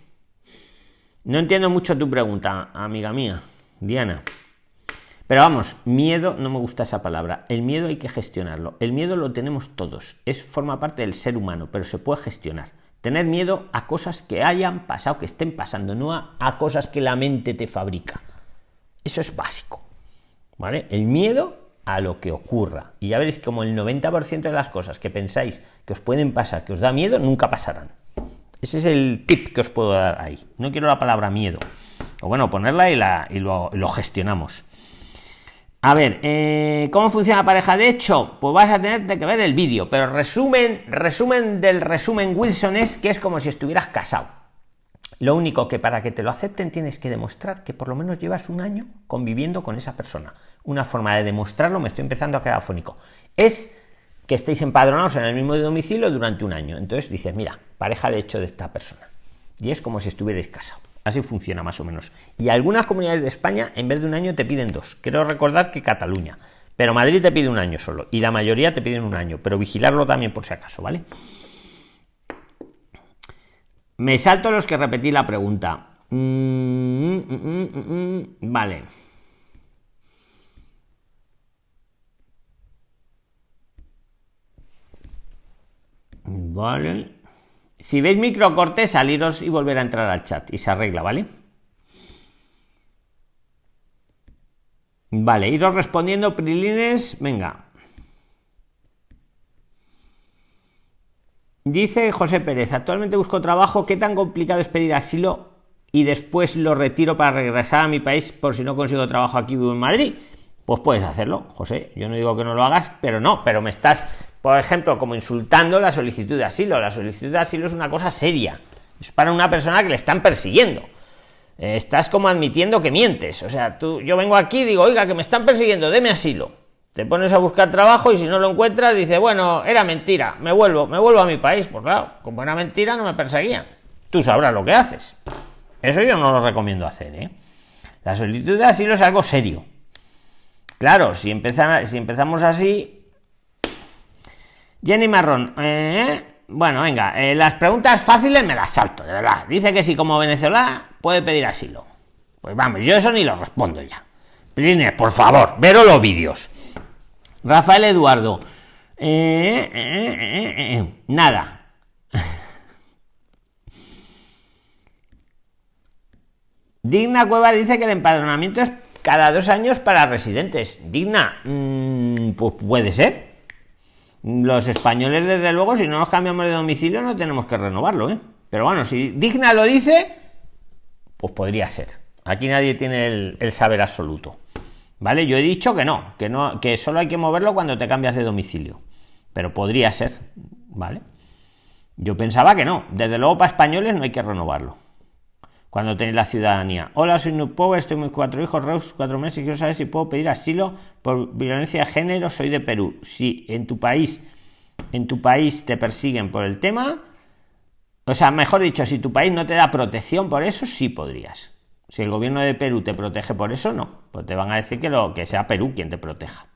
No entiendo mucho tu pregunta, amiga mía, Diana. Pero vamos, miedo, no me gusta esa palabra. El miedo hay que gestionarlo. El miedo lo tenemos todos. Es forma parte del ser humano, pero se puede gestionar. Tener miedo a cosas que hayan pasado, que estén pasando, no a cosas que la mente te fabrica. Eso es básico. ¿vale? El miedo a lo que ocurra. Y ya veréis como el 90% de las cosas que pensáis que os pueden pasar, que os da miedo, nunca pasarán. Ese es el tip que os puedo dar ahí. No quiero la palabra miedo. O bueno, ponerla y, la, y lo, gestionamos. A ver, eh, ¿cómo funciona la pareja? De hecho, pues vas a tener que ver el vídeo, pero resumen, resumen del resumen Wilson es que es como si estuvieras casado. Lo único que para que te lo acepten tienes que demostrar que por lo menos llevas un año conviviendo con esa persona. Una forma de demostrarlo, me estoy empezando a quedar fónico, es que estéis empadronados en el mismo domicilio durante un año. Entonces dices, mira, pareja de hecho de esta persona. Y es como si estuvierais casados. Así funciona más o menos. Y algunas comunidades de España, en vez de un año, te piden dos. Quiero recordar que Cataluña. Pero Madrid te pide un año solo. Y la mayoría te piden un año. Pero vigilarlo también por si acaso, ¿vale? Me salto los que repetí la pregunta. Mm, mm, mm, vale. Vale. Si veis microcorte, saliros y volver a entrar al chat y se arregla, ¿vale? Vale, iros respondiendo, Prilines. Venga. Dice José Pérez, actualmente busco trabajo, ¿qué tan complicado es pedir asilo y después lo retiro para regresar a mi país por si no consigo trabajo aquí vivo en Madrid? Pues puedes hacerlo, José. Yo no digo que no lo hagas, pero no, pero me estás por ejemplo, como insultando la solicitud de asilo. La solicitud de asilo es una cosa seria. Es para una persona que le están persiguiendo. Eh, estás como admitiendo que mientes. O sea, tú, yo vengo aquí y digo, oiga, que me están persiguiendo, deme asilo. Te pones a buscar trabajo y si no lo encuentras, dice, bueno, era mentira, me vuelvo, me vuelvo a mi país. Pues claro, como era mentira, no me perseguían. Tú sabrás lo que haces. Eso yo no lo recomiendo hacer, ¿eh? La solicitud de asilo es algo serio. Claro, si, si empezamos así. Jenny Marrón, ¿eh? Bueno, venga, eh, las preguntas fáciles me las salto, de verdad. Dice que si como Venezuela puede pedir asilo. Pues vamos, yo eso ni lo respondo ya. Prilines, por favor, veros los vídeos. Rafael Eduardo. Eh, eh, nada. *laughs* Digna Cueva dice que el empadronamiento es cada dos años para residentes. Digna, mm, pues puede ser. Los españoles, desde luego, si no nos cambiamos de domicilio, no tenemos que renovarlo, ¿eh? Pero bueno, si Digna lo dice, pues podría ser. Aquí nadie tiene el, saber absoluto. ¿Vale? Yo he dicho que no, que no, que solo hay que moverlo cuando te cambias de domicilio. Pero podría ser, ¿vale? Yo pensaba que no. Desde luego para españoles no hay que renovarlo cuando tenéis la ciudadanía. Hola, soy Power, estoy con cuatro hijos, Reus, cuatro meses y quiero saber si puedo pedir asilo por violencia de género. Soy de Perú. Si en tu país, en tu país te persiguen por el tema, o sea, mejor dicho, si tu país no te da protección por eso, sí podrías. Si el gobierno de Perú te protege por eso, no. Pues te van a decir que lo que sea Perú quien te proteja.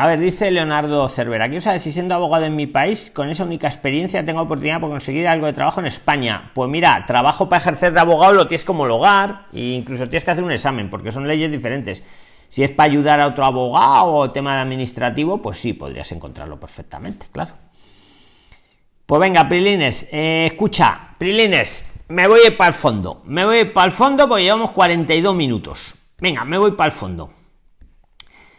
A ver, dice Leonardo Cervera, quiero saber si siendo abogado en mi país, con esa única experiencia, tengo oportunidad por conseguir algo de trabajo en España. Pues mira, trabajo para ejercer de abogado lo tienes como hogar e incluso tienes que hacer un examen, porque son leyes diferentes. Si es para ayudar a otro abogado o tema de administrativo, pues sí, podrías encontrarlo perfectamente, claro. Pues venga, Prilines, eh, escucha, Prilines, me voy para el fondo. Me voy para el fondo porque llevamos 42 minutos. Venga, me voy para el fondo.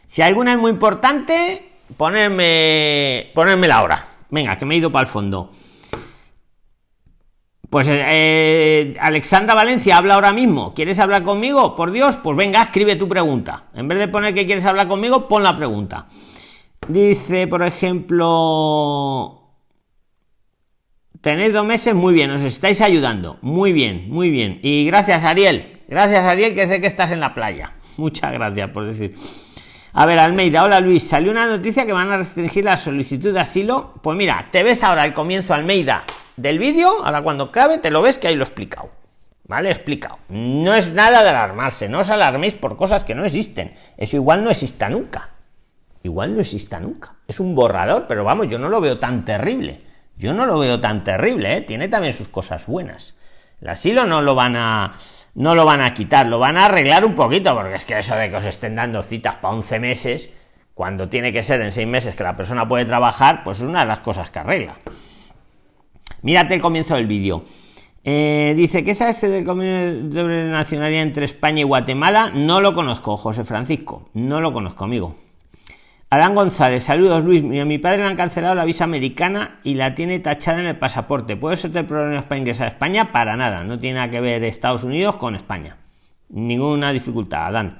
Si alguna es muy importante, ponerme, ponerme la hora. Venga, que me he ido para el fondo. Pues eh, eh, Alexandra Valencia habla ahora mismo. ¿Quieres hablar conmigo? Por Dios, pues venga, escribe tu pregunta. En vez de poner que quieres hablar conmigo, pon la pregunta. Dice, por ejemplo, tenéis dos meses, muy bien, os estáis ayudando. Muy bien, muy bien. Y gracias, Ariel. Gracias, Ariel, que sé que estás en la playa. Muchas gracias por decir. A ver, Almeida, hola Luis, salió una noticia que van a restringir la solicitud de asilo. Pues mira, te ves ahora el comienzo, Almeida, del vídeo, ahora cuando cabe, te lo ves que ahí lo he explicado. ¿Vale? Explicado. No es nada de alarmarse, no os alarméis por cosas que no existen. Eso igual no exista nunca. Igual no exista nunca. Es un borrador, pero vamos, yo no lo veo tan terrible. Yo no lo veo tan terrible, ¿eh? Tiene también sus cosas buenas. El asilo no lo van a no lo van a quitar, lo van a arreglar un poquito, porque es que eso de que os estén dando citas para 11 meses, cuando tiene que ser en 6 meses que la persona puede trabajar, pues es una de las cosas que arregla. Mírate el comienzo del vídeo. Eh, dice que es este del convenio de nacionalidad entre España y Guatemala. No lo conozco, José Francisco. No lo conozco, amigo. Adán González, saludos Luis. A mi padre le han cancelado la visa americana y la tiene tachada en el pasaporte. ¿Puede ser el problema para ingresar a España? Para nada. No tiene nada que ver Estados Unidos con España. Ninguna dificultad, Adán.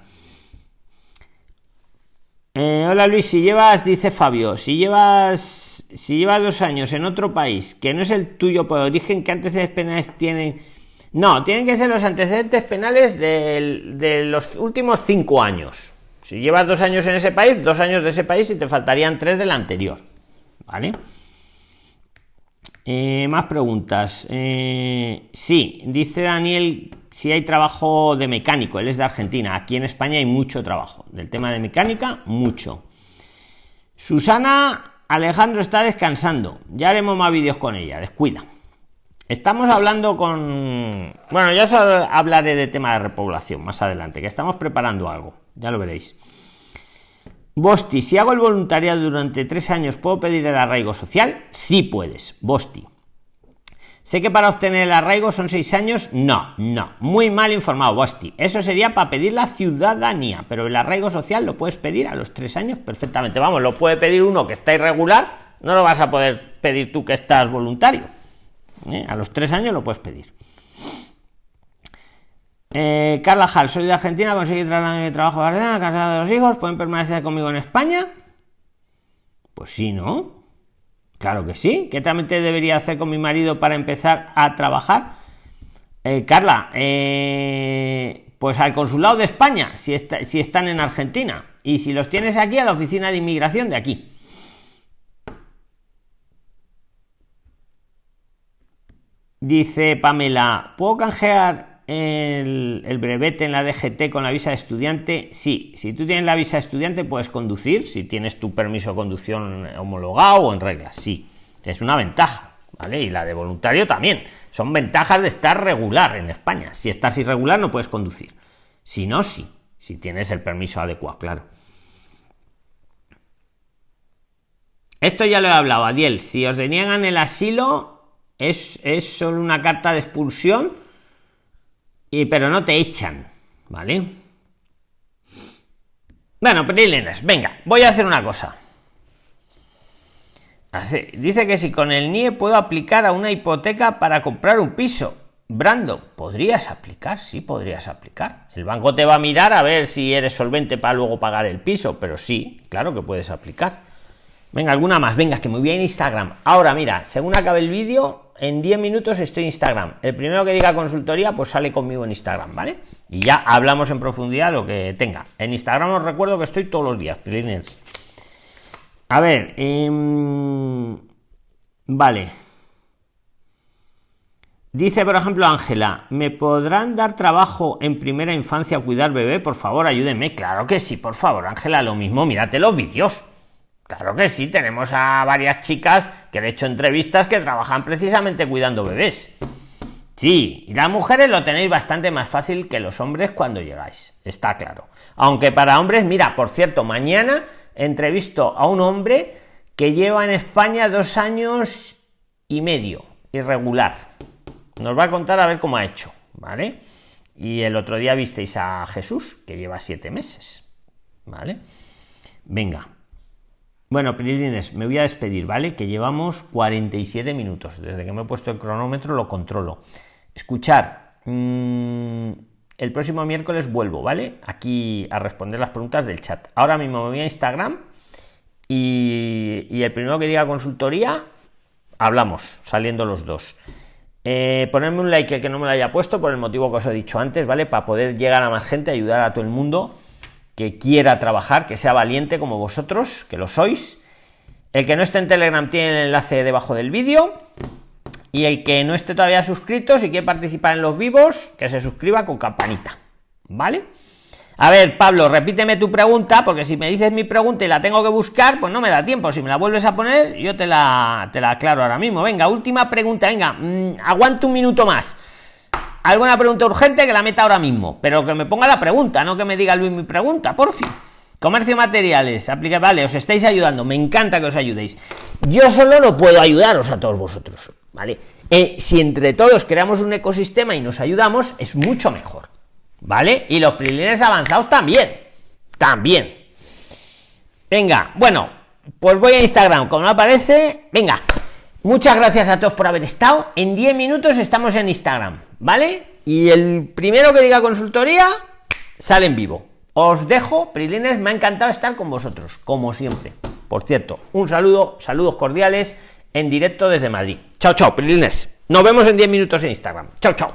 Eh, hola Luis, si llevas, dice Fabio, si llevas, si llevas dos años en otro país que no es el tuyo por origen, ¿qué antecedentes penales tienen? No, tienen que ser los antecedentes penales de los últimos cinco años. Si llevas dos años en ese país, dos años de ese país y te faltarían tres del anterior. ¿Vale? Eh, más preguntas. Eh, sí, dice Daniel si hay trabajo de mecánico. Él es de Argentina. Aquí en España hay mucho trabajo. Del tema de mecánica, mucho. Susana Alejandro está descansando. Ya haremos más vídeos con ella. Descuida. Estamos hablando con... Bueno, ya os hablaré de tema de repoblación más adelante, que estamos preparando algo ya lo veréis. Bosti, si hago el voluntariado durante tres años, ¿puedo pedir el arraigo social? Sí puedes, Bosti. Sé que para obtener el arraigo son seis años. No, no. Muy mal informado, Bosti. Eso sería para pedir la ciudadanía, pero el arraigo social lo puedes pedir a los tres años perfectamente. Vamos, lo puede pedir uno que está irregular, no lo vas a poder pedir tú que estás voluntario. ¿Eh? A los tres años lo puedes pedir. Eh, Carla Hall, soy de Argentina, conseguí trasladarme mi trabajo a casado de los hijos, pueden permanecer conmigo en España. Pues sí, ¿no? Claro que sí. ¿Qué trámite debería hacer con mi marido para empezar a trabajar? Eh, Carla, eh, pues al consulado de España, si, si están en Argentina. Y si los tienes aquí, a la oficina de inmigración de aquí. Dice Pamela, ¿puedo canjear el, el, brevete en la DGT con la visa de estudiante? Sí, si tú tienes la visa de estudiante puedes conducir, si tienes tu permiso de conducción homologado o en reglas, sí. Es una ventaja, ¿vale? Y la de voluntario también. Son ventajas de estar regular en España. Si estás irregular no puedes conducir. Si no, sí. Si tienes el permiso adecuado, claro. Esto ya lo he hablado, Adiel. Si os deniegan el asilo, es, solo una carta de expulsión, y, pero no te echan, ¿vale? Bueno, Prilines, venga, voy a hacer una cosa. Dice que si con el NIE puedo aplicar a una hipoteca para comprar un piso. Brando, podrías aplicar, sí, podrías aplicar. El banco te va a mirar a ver si eres solvente para luego pagar el piso, pero sí, claro que puedes aplicar. Venga, alguna más, venga, que me a Instagram. Ahora, mira, según acabe el vídeo, en 10 minutos estoy en Instagram. El primero que diga consultoría, pues sale conmigo en Instagram, ¿vale? Y ya hablamos en profundidad lo que tenga. En Instagram os recuerdo que estoy todos los días, A ver, em, vale. Dice, por ejemplo, Ángela, ¿me podrán dar trabajo en primera infancia a cuidar bebé? Por favor, ayúdenme. Claro que sí, por favor, Ángela, lo mismo, mírate los vídeos. Claro que sí, tenemos a varias chicas que han hecho entrevistas que trabajan precisamente cuidando bebés. Sí, y las mujeres lo tenéis bastante más fácil que los hombres cuando llegáis, está claro. Aunque para hombres, mira, por cierto, mañana entrevisto a un hombre que lleva en España dos años y medio, irregular. Nos va a contar a ver cómo ha hecho, ¿vale? Y el otro día visteis a Jesús, que lleva siete meses, ¿vale? Venga, bueno, Prilines, me voy a despedir, ¿vale? Que llevamos 47 minutos. Desde que me he puesto el cronómetro lo controlo. Escuchar. Mm, el próximo miércoles vuelvo, ¿vale? Aquí a responder las preguntas del chat. Ahora mismo me voy a Instagram y, el primero que diga consultoría, hablamos, saliendo los dos. Eh, ponerme un like el que no me lo haya puesto por el motivo que os he dicho antes, ¿vale? Para poder llegar a más gente, ayudar a todo el mundo que quiera trabajar, que sea valiente como vosotros, que lo sois. El que no esté en Telegram tiene el enlace debajo del vídeo. Y el que no esté todavía suscrito, si quiere participar en los vivos, que se suscriba con campanita. ¿Vale? A ver, Pablo, repíteme tu pregunta, porque si me dices mi pregunta y la tengo que buscar, pues no me da tiempo. Si me la vuelves a poner, yo te la, te la aclaro ahora mismo. Venga, última pregunta, venga, mm, aguanto un minuto más alguna pregunta urgente que la meta ahora mismo, pero que me ponga la pregunta, no que me diga Luis mi pregunta, por fin. Comercio materiales, aplica, vale, os estáis ayudando, me encanta que os ayudéis. Yo solo no puedo ayudaros a todos vosotros, ¿vale? Eh, si entre todos creamos un ecosistema y nos ayudamos, es mucho mejor, ¿vale? Y los prilines avanzados también, también. Venga, bueno, pues voy a Instagram, como no aparece, venga, Muchas gracias a todos por haber estado. En 10 minutos estamos en Instagram, ¿vale? Y el primero que diga consultoría sale en vivo. Os dejo, Prilines, me ha encantado estar con vosotros, como siempre. Por cierto, un saludo, saludos cordiales en directo desde Madrid. Chao, chao, Prilines. Nos vemos en 10 minutos en Instagram. Chao, chao.